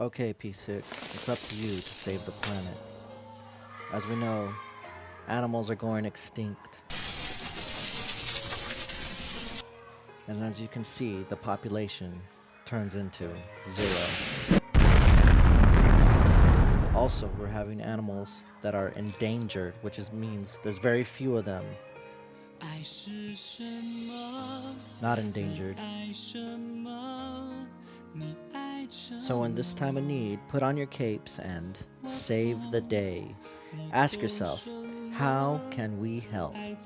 Okay, P6, it's up to you to save the planet. As we know, animals are going extinct. And as you can see, the population turns into zero. Also, we're having animals that are endangered, which is, means there's very few of them. Not endangered. So in this time of need, put on your capes and save the day. Ask yourself, how can we help? I